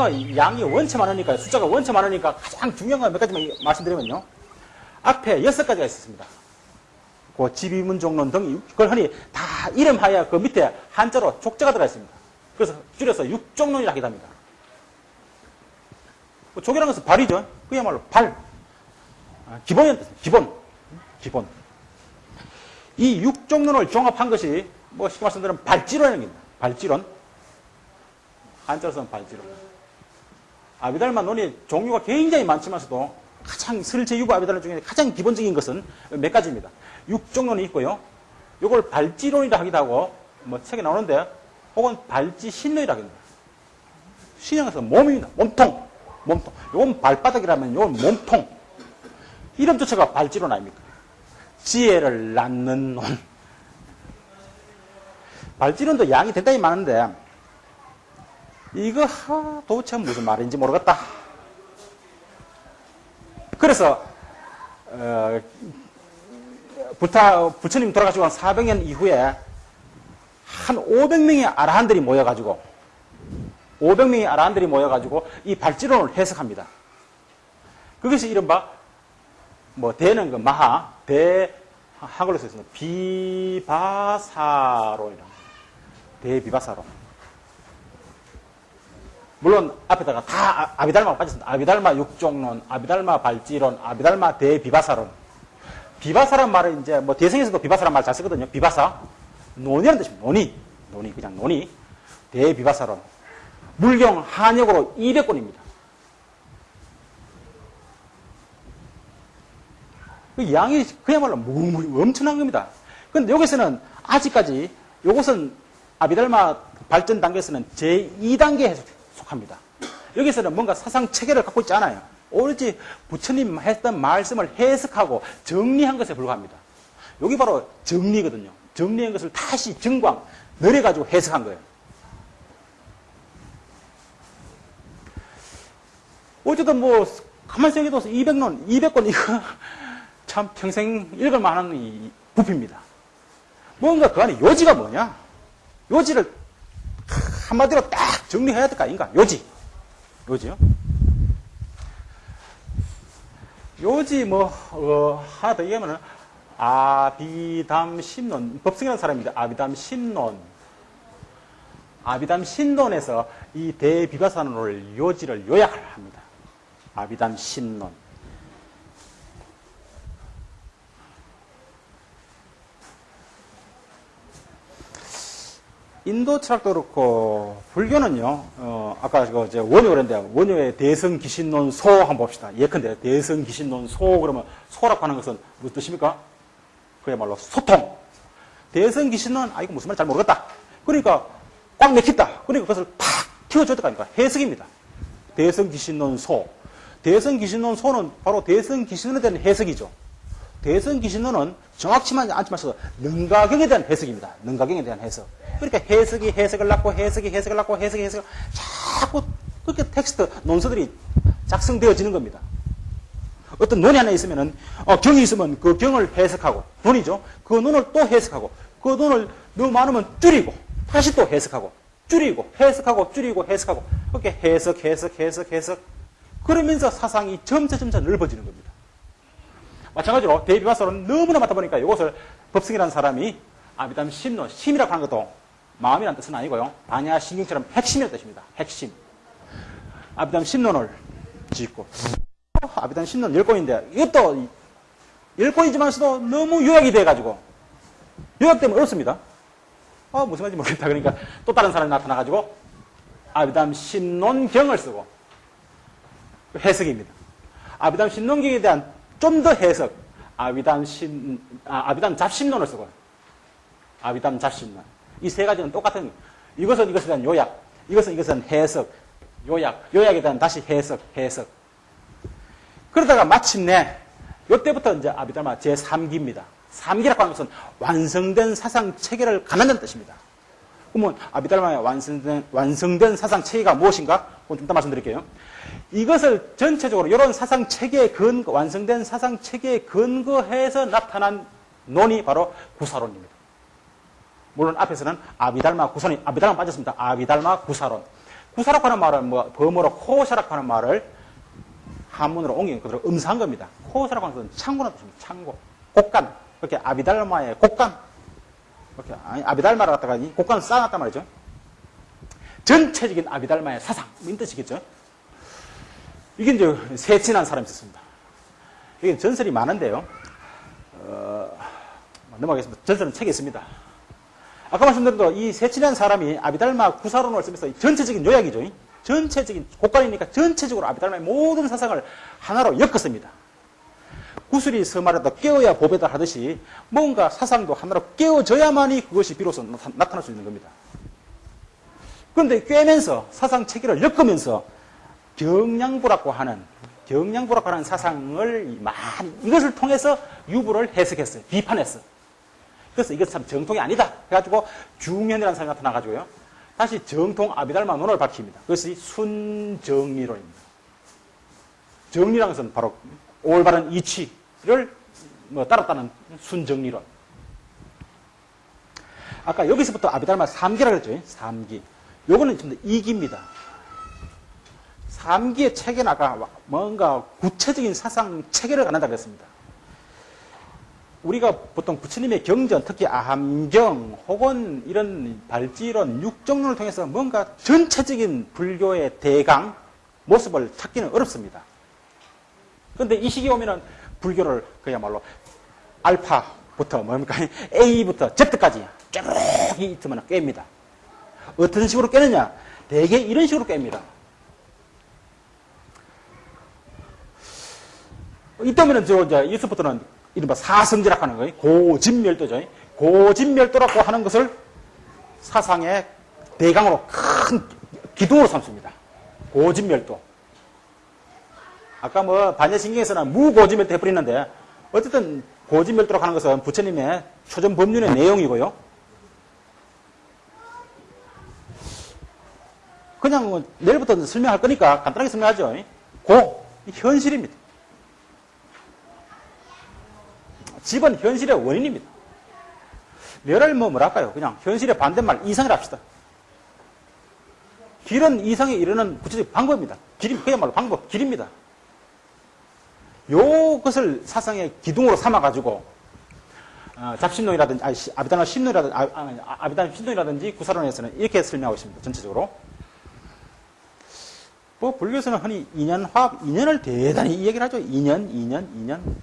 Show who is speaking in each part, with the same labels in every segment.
Speaker 1: 아비달마 양이 원체 많으니까 숫자가 원체 많으니까 가장 중요한 거몇 가지만 말씀드리면요. 앞에 여섯 가지가 있습니다. 그 지비문 종론 등 그걸 흔히 다 이름하여 그 밑에 한자로 족자가 들어가 있습니다. 그래서 줄여서 육종론이라 하기도 합니다. 뭐 족이라는 것은 발이죠. 그야말로 발. 아, 기본이 기본. 기본. 이 육종론을 종합한 것이 뭐 쉽게 말씀드리면 발지론입니다. 발지론. 한자로서는 발지론. 아비달마 논의 종류가 굉장히 많지만서도 가장 설제 유부 아비달마 중에 가장 기본적인 것은 몇 가지입니다. 육종론이 있고요. 이걸 발지론이라 하기도 하고 뭐 책에 나오는데 혹은 발지신론이라 합니다. 신형에서 몸입니다. 몸통. 몸통. 이건 발바닥이라면 이건 몸통. 이름 자체가 발지론 아닙니까? 지혜를 낳는 논. 발지론도 양이 대단히 많은데 이거 하, 도대체 무슨 말인지 모르겠다. 그래서 어, 부타, 부처님 돌아가시고 한 400년 이후에 한 500명의 아라한들이 모여가지고 500명의 아라한들이 모여가지고 이 발지론을 해석합니다. 그것이 이른바 뭐 대는 그 마하 대 한글로 써있습니다. 비바사론이라 대비바사론. 물론 앞에다가 다 아, 아비달마가 빠졌습니다. 아비달마 육종론, 아비달마 발지론, 아비달마 대비바사론. 비바사란 말은 이제 뭐 대성에서도 비바사란 말 잘 쓰거든요. 비바사. 논이라는 뜻입니다. 논이. 논이, 그냥 논이. 대비바사론. 물경 한역으로 200권입니다. 그 양이 그야말로 엄청난 겁니다. 근데 여기서는 아직까지 이것은 아비달마 발전 단계에서는 제2단계에 속합니다. 여기서는 뭔가 사상 체계를 갖고 있지 않아요. 오로지 부처님 했던 말씀을 해석하고 정리한 것에 불과합니다. 여기 바로 정리거든요. 정리한 것을 다시 정광, 늘려가지고 해석한 거예요. 어쨌든 뭐, 가만히 생각해도 200론, 200권 이거 참 평생 읽을 만한 이 부피입니다. 뭔가 그 안에 요지가 뭐냐? 요지를 한마디로 딱 정리해야 될 거 아닌가? 요지. 요지요? 요지 뭐, 어, 하나 더 얘기하면은, 아비담 신론, 법성이라는 사람입니다. 아비담 신론. 아비담 신론에서 이 대비바산론을 요지를 요약을 합니다. 아비담 신론. 인도 철학도 그렇고 불교는요. 어, 아까 그 이제 원효 그랬는데 원효의 대성 기신론 소 한번 봅시다. 예컨대 대성 기신론 소 그러면 소라고 하는 것은 무슨 뜻입니까? 그야말로 소통. 대성 기신론 아 이거 무슨 말인지 잘 모르겠다. 그러니까 꽉 맥힌다. 그러니까 그것을 팍 튀어줬다 하니까 해석입니다. 대성 기신론 소. 대성 기신론 소는 바로 대성 기신론에 대한 해석이죠. 대성 기신론은 정확치만 않지만 능가경에 대한 해석입니다. 능가경에 대한 해석. 그러니까 해석이 해석을 낳고 해석이 해석을 낳고 해석이 해석을 자꾸 그렇게 텍스트 논서들이 작성되어지는 겁니다. 어떤 논이 하나 있으면은 어, 경이 있으면 그 경을 해석하고 논이죠. 그 논을 또 해석하고 그 논을 너무 많으면 줄이고 다시 또 해석하고 줄이고 해석하고 줄이고 해석하고 그렇게 해석 해석 해석 해석 그러면서 사상이 점차 점차 넓어지는 겁니다. 마찬가지로 대비마서는 너무나 많다 보니까 이것을 법승이라는 사람이 아비담 심론, 심이라고 하는 것도 마음이라는 뜻은 아니고요. 반야 신경처럼 핵심이라는 뜻입니다. 핵심. 아비담 심론을 짓고 아비담 심론 10권인데 이것도 10권이지만서도 너무 요약이 돼가지고 요약되면 어렵습니다. 아 무슨 말인지 모르겠다. 그러니까 또 다른 사람이 나타나가지고 아비담 심론경을 쓰고 해석입니다. 아비담 심론경에 대한 좀 더 해석 아비담 심 아, 아비담 잡심론을 쓰고 아비담 잡심론 이 세 가지는 똑같은 이것은 이것에 대한 요약, 이것은 이것은 해석, 요약, 요약에 대한 다시 해석, 해석. 그러다가 마침내 이때부터 이제 아비달마 제3기입니다. 3기라고 하는 것은 완성된 사상 체계를 가난다는 뜻입니다. 그러면 아비달마의 완성된, 완성된 사상 체계가 무엇인가? 그건 좀 이따 말씀드릴게요. 이것을 전체적으로 이런 사상 체계에 근거, 완성된 사상 체계에 근거해서 나타난 논이 바로 구사론입니다. 물론 앞에서는 아비달마 구사론, 아비달마 빠졌습니다. 아비달마 구사론. 구사라고 하는 말은 뭐 범어로 코샤라고 하는 말을 한문으로 옮긴 그대로 음사한 겁니다. 코샤라고 하는 것은 창고라는 뜻입니다. 창고. 곡간. 그렇게 아비달마의 곡간. 이렇게 아비달마를 갖다가 이 곡간을 쌓아놨단 말이죠. 전체적인 아비달마의 사상. 이 뜻이겠죠. 이게 이제 세친한 사람이 있었습니다. 이게 전설이 많은데요. 어, 넘어가겠습니다. 전설은 책에 있습니다. 아까 말씀드린 대로 이 세친한 사람이 아비달마 구사론을 쓰면서 전체적인 요약이죠. 전체적인 곡간이니까 전체적으로 아비달마의 모든 사상을 하나로 엮었습니다. 구슬이 서말에다 깨어야 보배다 하듯이 뭔가 사상도 하나로 깨어져야만이 그것이 비로소 나타날 수 있는 겁니다. 그런데 꿰면서 사상 체계를 엮으면서 경량부라고 하는 경량부라고 하는 사상을 많이 이것을 통해서 유부를 해석했어요. 비판했어요. 그래서 이것 참 정통이 아니다. 해가지고 중현이라는 사람이 나타나가지고요. 다시 정통 아비달마 논을 밝힙니다. 그것이 순정리론입니다. 정리라는 것은 바로 올바른 이치 를뭐 따랐다는 순정리론. 아까 여기서부터 아비달마 3기라고 그랬죠. 3기. 요거는 좀더 2기입니다. 3기의 체계는 아까 뭔가 구체적인 사상 체계를 갖는다 그랬습니다. 우리가 보통 부처님의 경전, 특히 아함경 혹은 이런 발지론, 육정론을 통해서 뭔가 전체적인 불교의 대강 모습을 찾기는 어렵습니다. 그런데 이 시기에 오면은 불교를 그야말로 알파부터 뭡니까? A부터 Z까지 쭉 이틀만 깹니다. 어떤 식으로 깨느냐? 대개 이런 식으로 깹니다. 이때면은 저 이제 이서부터는 이른바 사성지라고 하는 거예요. 고진멸도죠. 고진멸도라고 하는 것을 사상의 대강으로 큰 기둥으로 삼습니다. 고진멸도. 아까 뭐 반야신경에서는 무고진멸도 해버리는데 어쨌든 고진멸도라고 하는 것은 부처님의 초전 법륜의 내용이고요. 그냥 뭐 내일부터 설명할 거니까 간단하게 설명하죠. 고, 현실입니다. 집은 현실의 원인입니다. 멸을 뭐 뭐랄까요? 그냥 현실의 반대말 이상을 합시다. 길은 이상에 이르는 구체적 방법입니다. 길이 그야말로 방법, 길입니다. 요것을 사상의 기둥으로 삼아가지고 어, 잡신론이라든지 아니, 아비단화 신론이라든지 아, 아, 아비단 신론이라든지 구사론에서는 이렇게 설명하고 있습니다. 전체적으로. 뭐 불교에서는 흔히 인연 화합, 인연을 대단히 이 얘기를 하죠. 인연, 인연, 인연.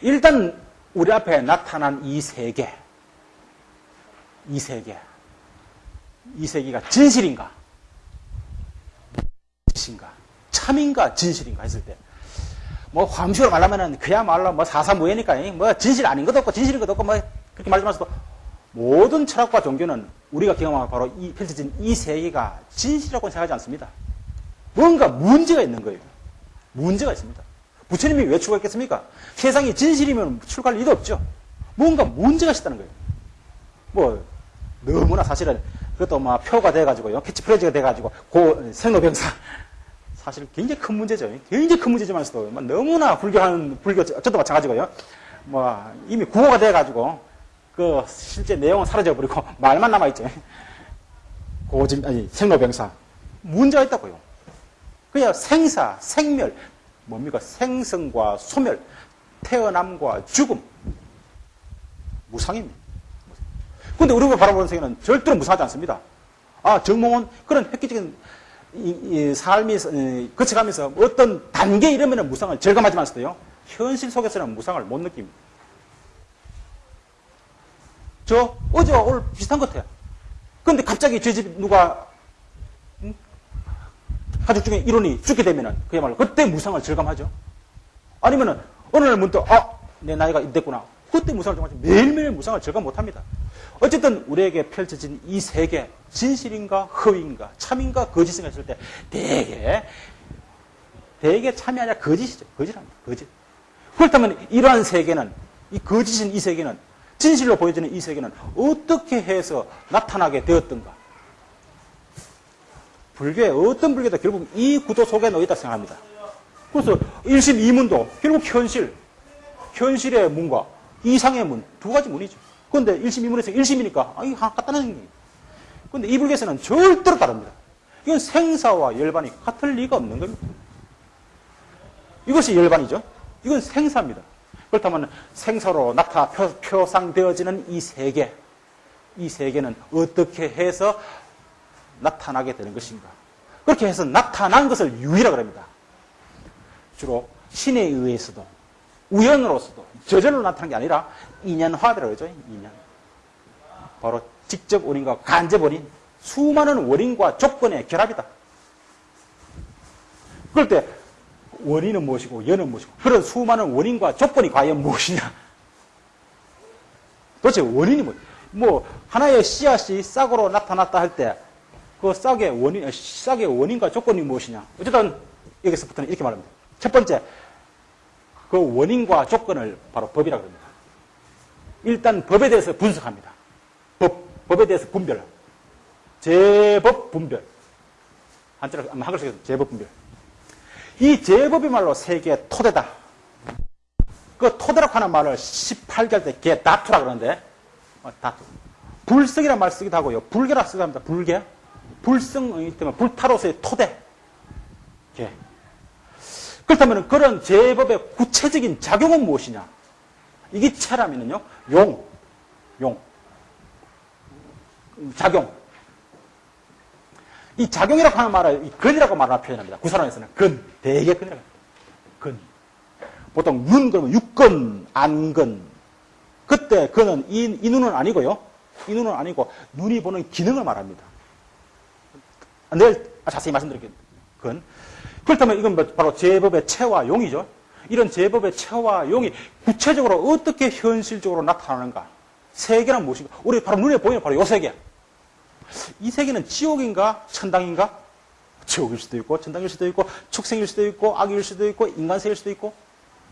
Speaker 1: 일단 우리 앞에 나타난 이 세계, 이 세계, 이 세계가 진실인가? 진실인가? 참인가? 진실인가? 했을 때, 뭐, 함식으로 말하면은 그야말로 뭐 사사무예니까, 뭐 진실 아닌 것도 없고 진실인 것도 없고 뭐 그렇게 말씀하셔도 모든 철학과 종교는 우리가 경험한 바로 이 펼쳐진 이 세계가 진실이라고 생각하지 않습니다. 뭔가 문제가 있는 거예요. 문제가 있습니다. 부처님이 왜 출가했겠습니까? 세상이 진실이면 출가할 리도 없죠. 뭔가 문제가 있다는 거예요. 뭐, 너무나 사실은, 그것도 막 표가 돼가지고요. 캐치프레이즈가 돼가지고, 고, 생로병사. 사실 굉장히 큰 문제죠. 굉장히 큰 문제지만서도 너무나 불교하는, 불교, 저도 마찬가지고요. 뭐, 이미 구호가 돼가지고, 그, 실제 내용은 사라져 버리고, 말만 남아 있죠. 고진, 아니, 생로병사. 문제가 있다고요. 그냥 생사, 생멸, 뭡니까? 생성과 소멸, 태어남과 죽음. 무상입니다. 그런데 우리가 바라보는 세계는 절대로 무상하지 않습니다. 아, 정몽은 그런 획기적인 이, 이 삶이 이, 거쳐가면서 어떤 단계에 이르면 무상을 절감하지만서도요, 현실 속에서는 무상을 못 느낍니다. 저 어제와 오늘 비슷한 것 같아요. 그런데 갑자기 제 집 누가 가족 중에 일원이 죽게 되면은 그야말로 그때 무상을 절감하죠. 아니면은 어느 날 문득 아, 내 나이가 이됐구나. 그때 무상을 절감하죠. 매일매일 무상을 절감 못합니다. 어쨌든 우리에게 펼쳐진 이 세계 진실인가 허위인가 참인가 거짓인가 했을 때 대개 대개 참이 아니라 거짓이죠. 거짓합니다. 거짓. 그렇다면 이러한 세계는 이 거짓인 이 세계는 진실로 보여지는 이 세계는 어떻게 해서 나타나게 되었던가? 불교의 어떤 불교도 결국 이 구도 속에 놓여 있다 생각합니다. 그래서 일심 이문도 결국 현실, 현실의 문과 이상의 문, 두 가지 문이죠. 그런데 1심, 2문에서 1심이니까, 아, 이거 하나 갖다는 게. 근데 이 불교에서는 절대로 다릅니다. 이건 생사와 열반이 같을 리가 없는 겁니다. 이것이 열반이죠. 이건 생사입니다. 그렇다면 생사로 나타 표, 표상되어지는 이 세계, 이 세계는 어떻게 해서 나타나게 되는 것인가? 그렇게 해서 나타난 것을 유의라 그럽니다. 주로 신에 의해서도 우연으로서도 저절로 나타난 게 아니라 인연화라고 그러죠. 인연. 바로 직접 원인과 간접 원인, 수많은 원인과 조건의 결합이다. 그럴 때 원인은 무엇이고 연은 무엇이고 그런 수많은 원인과 조건이 과연 무엇이냐? 도대체 원인이 뭐? 뭐 하나의 씨앗이 싹으로 나타났다 할 때 그 싹의 원인, 싹의 원인과 조건이 무엇이냐? 어쨌든 여기서부터는 이렇게 말합니다. 첫 번째, 그 원인과 조건을 바로 법이라고 합니다. 일단 법에 대해서 분석합니다. 법, 법에 대해서 분별. 제법 분별. 한자로, 한글로 제법 분별. 이 제법이 말로 세계의 토대다. 그 토대라고 하는 말을 18개할 때 개, 다투라 그러는데, 어, 다투. 불성이라는 말 쓰기도 하고요. 불개라 쓰기도 합니다. 불개. 불성이 때문에 불타로서의 토대. 개. 그렇다면 그런 제법의 구체적인 작용은 무엇이냐? 이게 체라면은요, 용, 용. 작용. 이 작용이라고 하는 말을 근이라고 말하나 표현합니다. 구사론에서는 근, 대개 근이라고 합니다. 근. 보통 눈 그러면 육근, 안근. 그때 그는 이, 이 눈은 아니고요. 이 눈은 아니고 눈이 보는 기능을 말합니다. 내일 자세히 말씀드릴게요. 근. 그렇다면 이건 뭐 바로 제법의 체와 용이죠. 이런 제법의 체와 용이 구체적으로 어떻게 현실적으로 나타나는가? 세계는 무엇인가? 우리 바로 눈에 보이는 바로 요 세계. 이 세계는 지옥인가? 천당인가? 지옥일 수도 있고, 천당일 수도 있고, 축생일 수도 있고, 악일 수도 있고, 인간세일 수도 있고.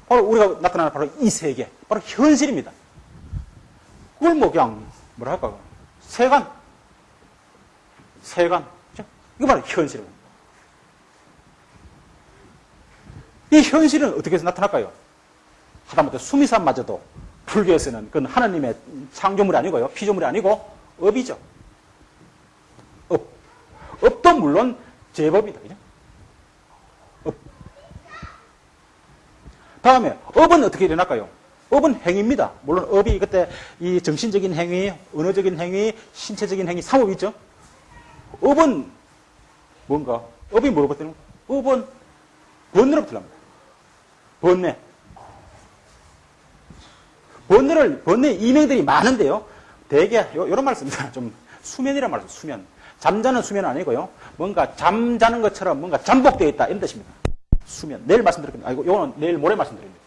Speaker 1: 바로 우리가 나타나는 바로 이 세계. 바로 현실입니다. 그걸 뭐 그냥, 뭐라 할까? 세간. 세간. 이거 바로 현실입니다. 이 현실은 어떻게 해서 나타날까요? 하다못해 수미산마저도 불교에서는 그건 하나님의 창조물이 아니고요. 피조물이 아니고 업이죠. 업. 업도 물론 제법이다. 그죠? 업. 다음에 업은 어떻게 일어날까요? 업은 행위입니다. 물론 업이 그때 이 정신적인 행위, 언어적인 행위, 신체적인 행위, 삼업이 있죠. 업은 뭔가? 업이 뭐로부터 업은 번뇌로부터 납니다. 번뇌. 번뇌를, 번뇌 이명들이 많은데요. 대개, 요, 요런 말씀입니다. 좀, 수면이란 말씀, 수면. 잠자는 수면은 아니고요. 뭔가 잠자는 것처럼 뭔가 잠복되어 있다. 이런 뜻입니다. 수면. 내일 말씀드릴게요. 아이고, 요거는 내일 모레 말씀드립니다.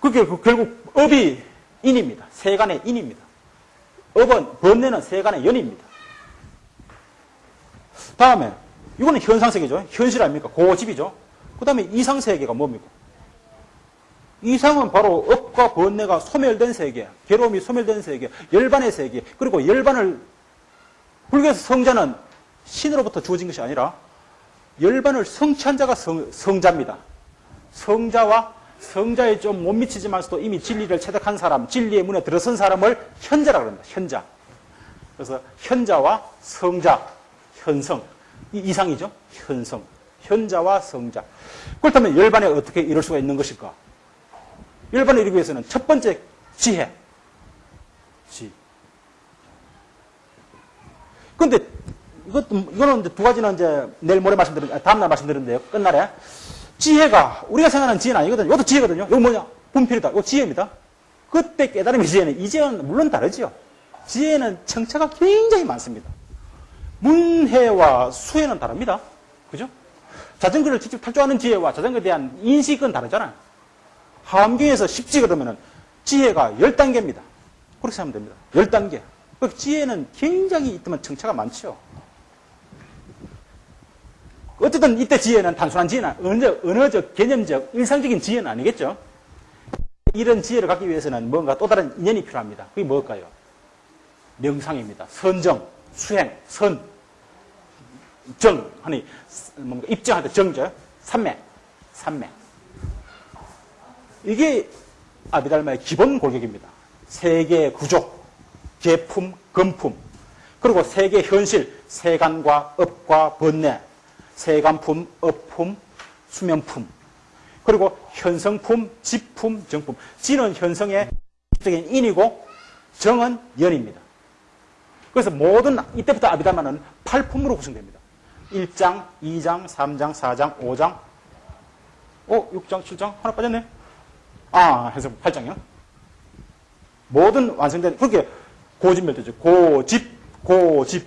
Speaker 1: 그게 그 결국 업이 인입니다. 세간의 인입니다. 업은, 번뇌는 세간의 연입니다. 다음에, 이거는 현상세계죠. 현실 아닙니까? 고집이죠. 그 다음에 이상 세계가 뭡니까? 이상은 바로 업과 번뇌가 소멸된 세계, 괴로움이 소멸된 세계, 열반의 세계, 그리고 열반을, 불교에서 성자는 신으로부터 주어진 것이 아니라 열반을 성취한 자가 성, 성자입니다. 성자와 성자에 좀 못 미치지만서도 이미 진리를 체득한 사람, 진리의 문에 들어선 사람을 현자라고 합니다. 현자. 그래서 현자와 성자, 현성. 이 이상이죠. 현성. 현자와 성자. 그렇다면 열반에 어떻게 이룰 수가 있는 것일까? 열반에 이르기 위해서는 첫 번째 지혜. 지. 근데 이것도, 이거는 이제 두 가지는 이제 내일 모레 말씀드린, 아, 다음 날 말씀드렸는데요. 끝날에. 지혜가, 우리가 생각하는 지혜는 아니거든요. 이것도 지혜거든요. 이거 뭐냐? 분필이다. 이거 지혜입니다. 그때 깨달음의 지혜는, 이제는 물론 다르죠. 지혜는 청차가 굉장히 많습니다. 문해와 수해는 다릅니다. 그죠? 자전거를 직접 탈줄 아는 지혜와 자전거에 대한 인식은 다르잖아요. 하암경에서 십지 그러면은 지혜가 10단계입니다. 그렇게 생각하면 됩니다. 10단계. 그 지혜는 굉장히 있더만 청차가 많죠. 어쨌든 이때 지혜는 단순한 지혜는 언어적, 언어적, 개념적, 일상적인 지혜는 아니겠죠. 이런 지혜를 갖기 위해서는 뭔가 또 다른 인연이 필요합니다. 그게 뭘까요? 명상입니다. 선정, 수행, 선, 정, 하니, 뭔가 입정할 때 정죠. 삼매, 삼매. 이게 아비달마의 기본 골격입니다. 세계의 구조, 계품, 금품, 그리고 세계 현실, 세간과 업과 번뇌, 세간품, 업품, 수면품, 그리고 현성품, 지품, 정품. 지는 현성의 적인 인이고 정은 연입니다. 그래서 모든 이때부터 아비달마는 8품으로 구성됩니다. 1장, 2장, 3장, 4장, 5장, 어, 6장, 7장 하나 빠졌네. 아, 해서 8장이요. 모든 완성된 그렇게 고집 멸도죠. 고집, 고집,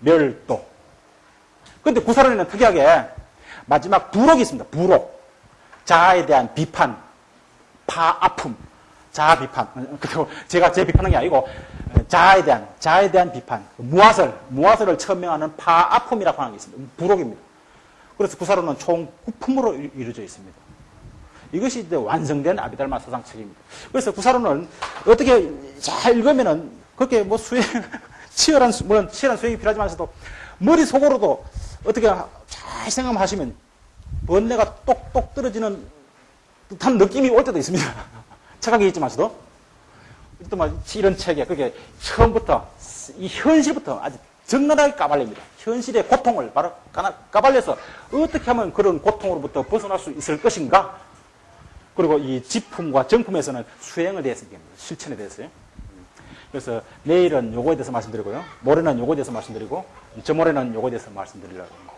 Speaker 1: 멸도. 근데 구사론에는 특이하게 마지막 부록이 있습니다. 부록. 자아에 대한 비판, 파, 아픔, 자아 비판. 그리고 제가 제 비판한 게 아니고 자아에 대한 자아에 대한 비판, 무화설, 무화설을 천명하는 파, 아픔이라고 하는 게 있습니다. 부록입니다. 그래서 구사론은 총 9품으로 이루어져 있습니다. 이것이 이제 완성된 아비달마 사상 책입니다. 그래서 구사론은 어떻게 잘 읽으면은 그렇게 뭐 수행, 치열한, 수- 물론 치열한 수행이 필요하지만서도 머릿속으로도 어떻게 잘 생각하시면 번뇌가 똑똑 떨어지는 듯한 느낌이 올 때도 있습니다. 착하게. 또뭐 이런 책에 그게 처음부터 이 현실부터 아주 적나라하게 까발립니다. 현실의 고통을 바로 까발려서 어떻게 하면 그런 고통으로부터 벗어날 수 있을 것인가? 그리고 이 지품과 정품에서는 수행을 대해서 얘기합니다. 실천에 대해서요. 그래서 내일은 요거에 대해서 말씀드리고요. 모레는 요거에 대해서 말씀드리고, 저모레는 요거에 대해서 말씀드리려고 합니다.